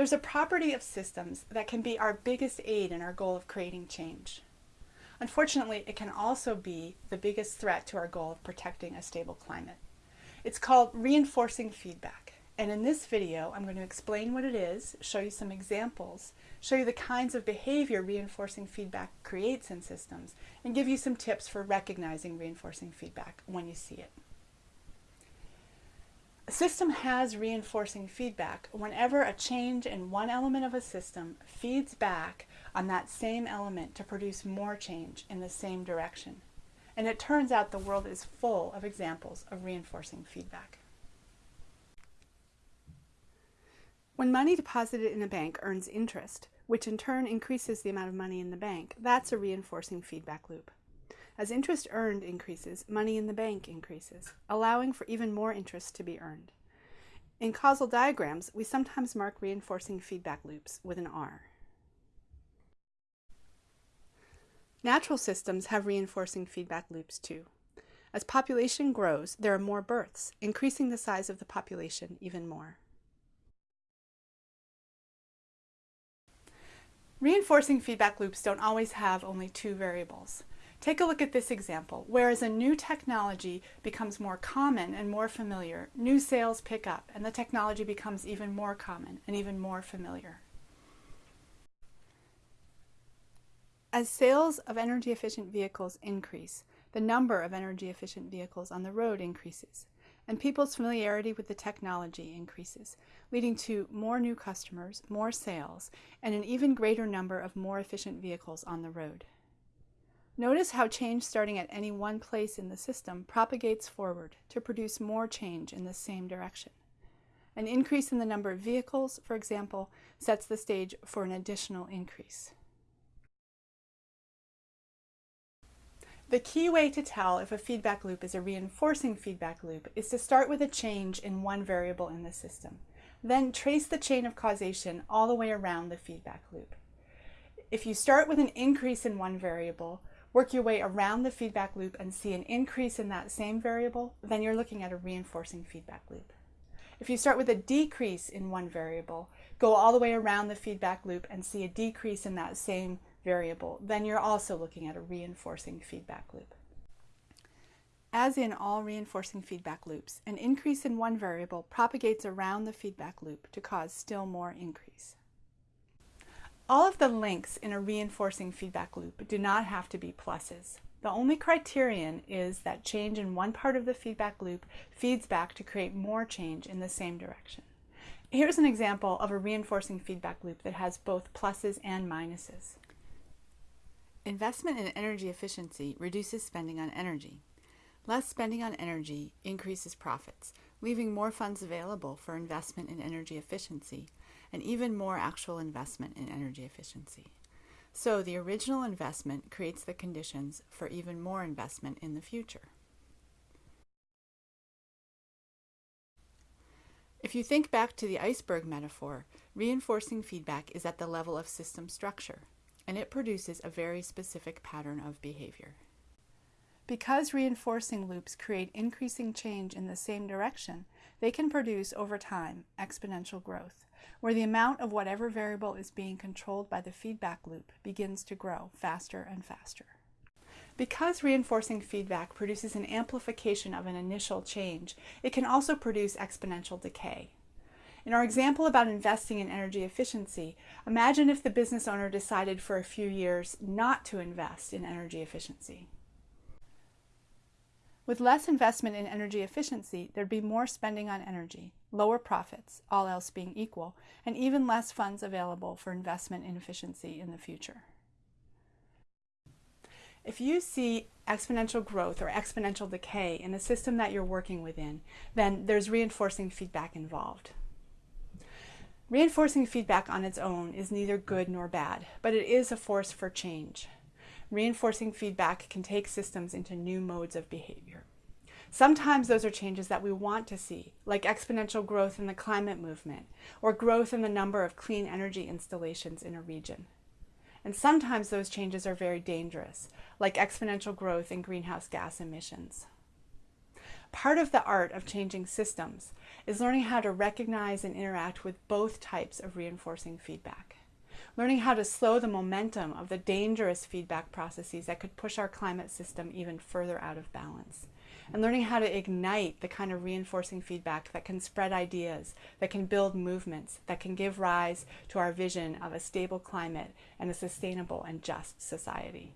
There's a property of systems that can be our biggest aid in our goal of creating change. Unfortunately, it can also be the biggest threat to our goal of protecting a stable climate. It's called reinforcing feedback. And in this video, I'm going to explain what it is, show you some examples, show you the kinds of behavior reinforcing feedback creates in systems, and give you some tips for recognizing reinforcing feedback when you see it. A system has reinforcing feedback whenever a change in one element of a system feeds back on that same element to produce more change in the same direction. And it turns out the world is full of examples of reinforcing feedback. When money deposited in a bank earns interest, which in turn increases the amount of money in the bank, that's a reinforcing feedback loop. As interest earned increases, money in the bank increases, allowing for even more interest to be earned. In causal diagrams, we sometimes mark reinforcing feedback loops with an R. Natural systems have reinforcing feedback loops too. As population grows, there are more births, increasing the size of the population even more. Reinforcing feedback loops don't always have only two variables. Take a look at this example. Whereas a new technology becomes more common and more familiar, new sales pick up and the technology becomes even more common and even more familiar. As sales of energy efficient vehicles increase, the number of energy efficient vehicles on the road increases, and people's familiarity with the technology increases, leading to more new customers, more sales, and an even greater number of more efficient vehicles on the road. Notice how change starting at any one place in the system propagates forward to produce more change in the same direction. An increase in the number of vehicles, for example, sets the stage for an additional increase. The key way to tell if a feedback loop is a reinforcing feedback loop is to start with a change in one variable in the system. Then trace the chain of causation all the way around the feedback loop. If you start with an increase in one variable, work your way around the feedback loop and see an increase in that same variable, then you're looking at a reinforcing feedback loop. If you start with a decrease in one variable, go all the way around the feedback loop and see a decrease in that same variable, then you're also looking at a reinforcing feedback loop. As in all reinforcing feedback loops, an increase in one variable propagates around the feedback loop to cause still more increase. All of the links in a reinforcing feedback loop do not have to be pluses. The only criterion is that change in one part of the feedback loop feeds back to create more change in the same direction. Here's an example of a reinforcing feedback loop that has both pluses and minuses. Investment in energy efficiency reduces spending on energy. Less spending on energy increases profits, leaving more funds available for investment in energy efficiency, and even more actual investment in energy efficiency. So the original investment creates the conditions for even more investment in the future. If you think back to the iceberg metaphor, reinforcing feedback is at the level of system structure, and it produces a very specific pattern of behavior. Because reinforcing loops create increasing change in the same direction, they can produce, over time, exponential growth where the amount of whatever variable is being controlled by the feedback loop begins to grow faster and faster. Because reinforcing feedback produces an amplification of an initial change, it can also produce exponential decay. In our example about investing in energy efficiency, imagine if the business owner decided for a few years not to invest in energy efficiency. With less investment in energy efficiency, there'd be more spending on energy, lower profits, all else being equal, and even less funds available for investment in efficiency in the future. If you see exponential growth or exponential decay in the system that you're working within, then there's reinforcing feedback involved. Reinforcing feedback on its own is neither good nor bad, but it is a force for change. Reinforcing feedback can take systems into new modes of behavior. Sometimes those are changes that we want to see, like exponential growth in the climate movement, or growth in the number of clean energy installations in a region. And sometimes those changes are very dangerous, like exponential growth in greenhouse gas emissions. Part of the art of changing systems is learning how to recognize and interact with both types of reinforcing feedback. Learning how to slow the momentum of the dangerous feedback processes that could push our climate system even further out of balance. And learning how to ignite the kind of reinforcing feedback that can spread ideas, that can build movements, that can give rise to our vision of a stable climate and a sustainable and just society.